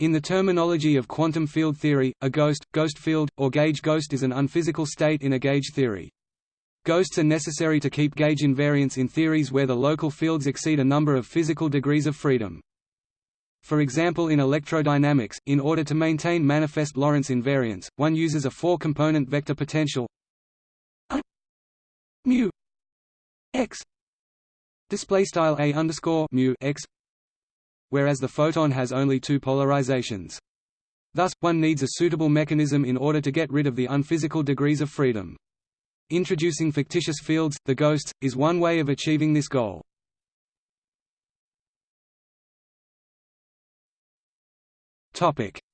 In the terminology of quantum field theory, a ghost, ghost field, or gauge ghost is an unphysical state in a gauge theory. Ghosts are necessary to keep gauge invariance in theories where the local fields exceed a number of physical degrees of freedom. For example in electrodynamics, in order to maintain manifest Lorentz invariance, one uses a four-component vector potential mu x display style a underscore mu x whereas the photon has only two polarizations. Thus, one needs a suitable mechanism in order to get rid of the unphysical degrees of freedom. Introducing fictitious fields, the ghosts, is one way of achieving this goal.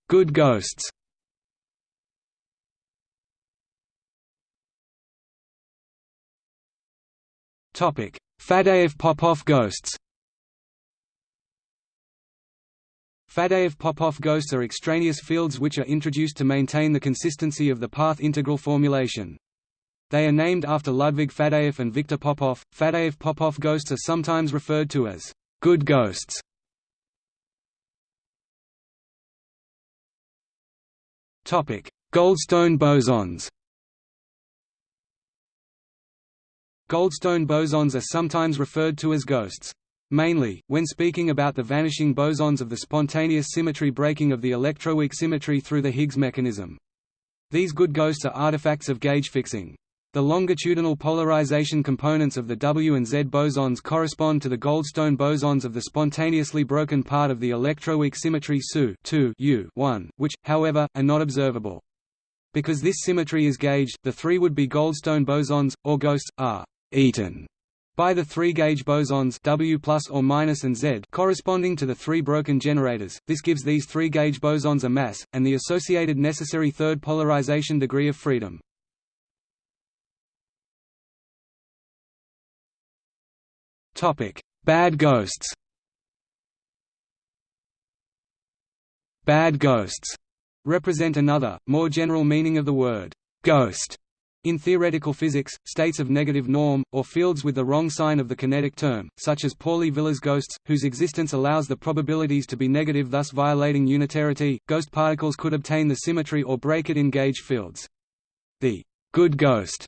Good ghosts Faddeev-Popov ghosts Faddeev-Popov ghosts are extraneous fields which are introduced to maintain the consistency of the path integral formulation. They are named after Ludwig Faddeev and Viktor Popov. Faddeev-Popov ghosts are sometimes referred to as good ghosts. Topic: Goldstone bosons. Goldstone bosons are sometimes referred to as ghosts. Mainly, when speaking about the vanishing bosons of the spontaneous symmetry breaking of the electroweak symmetry through the Higgs mechanism. These good ghosts are artifacts of gauge fixing. The longitudinal polarization components of the W and Z bosons correspond to the Goldstone bosons of the spontaneously broken part of the electroweak symmetry SU U 1, which, however, are not observable. Because this symmetry is gauged, the three would-be Goldstone bosons, or ghosts, are eaten by the three gauge bosons W plus or minus and Z corresponding to the three broken generators, this gives these three gauge bosons a mass, and the associated necessary third polarization degree of freedom. Topic: Bad ghosts. Bad ghosts represent another, more general meaning of the word ghost in theoretical physics, states of negative norm, or fields with the wrong sign of the kinetic term, such as Pauli-Villars ghosts, whose existence allows the probabilities to be negative thus violating unitarity, ghost particles could obtain the symmetry or break it in gauge fields. The good ghost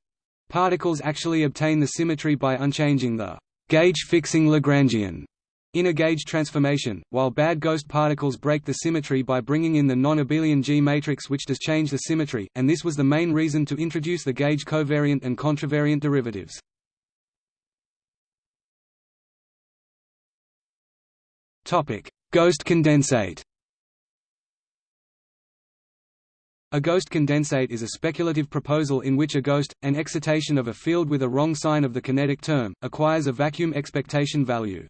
particles actually obtain the symmetry by unchanging the gauge-fixing Lagrangian in a gauge transformation, while bad ghost particles break the symmetry by bringing in the non-abelian G matrix which does change the symmetry, and this was the main reason to introduce the gauge covariant and contravariant derivatives. Ghost condensate A ghost condensate is a speculative proposal in which a ghost, an excitation of a field with a wrong sign of the kinetic term, acquires a vacuum expectation value.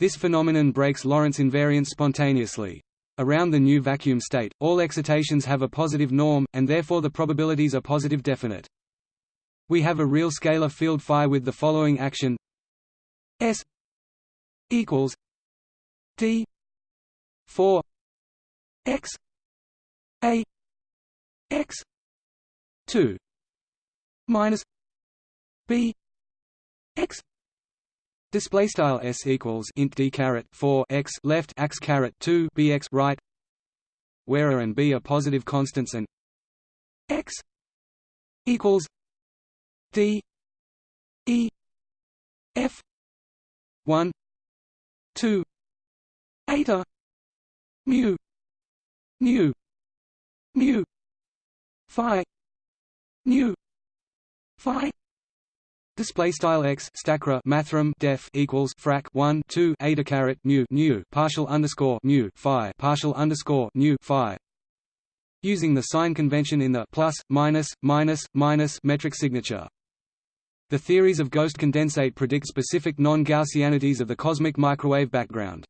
This phenomenon breaks Lorentz invariance spontaneously. Around the new vacuum state, all excitations have a positive norm, and therefore the probabilities are positive definite. We have a real scalar field phi with the following action S equals D 4 x a x 2 minus b x Display style s equals int d caret four x left x caret two bx right, where a and b are positive constants and x equals d e f one two eta mu mu mu phi mu phi Display style x stacra mathrm def equals frac 1 2 eta caret mu nu partial underscore mu phi partial underscore nu phi. Using the sign convention in the plus minus minus minus metric signature. The theories of ghost condensate predict specific non-Gaussianities of the cosmic microwave background.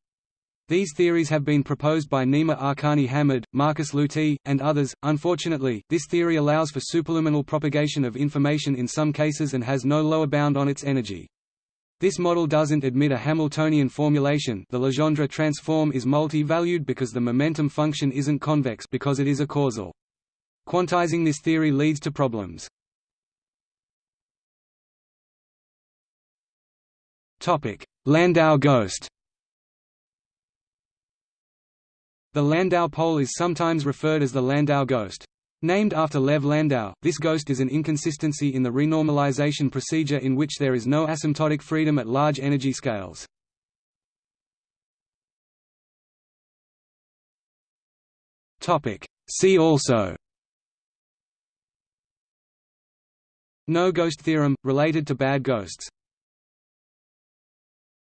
These theories have been proposed by Nima Arkani Hamed, Markus Luty, and others. Unfortunately, this theory allows for superluminal propagation of information in some cases and has no lower bound on its energy. This model doesn't admit a Hamiltonian formulation the Legendre transform is multi-valued because the momentum function isn't convex because it is a causal. Quantizing this theory leads to problems. Topic: Landau ghost The Landau pole is sometimes referred as the Landau ghost. Named after Lev Landau, this ghost is an inconsistency in the renormalization procedure in which there is no asymptotic freedom at large energy scales. See also No ghost theorem, related to bad ghosts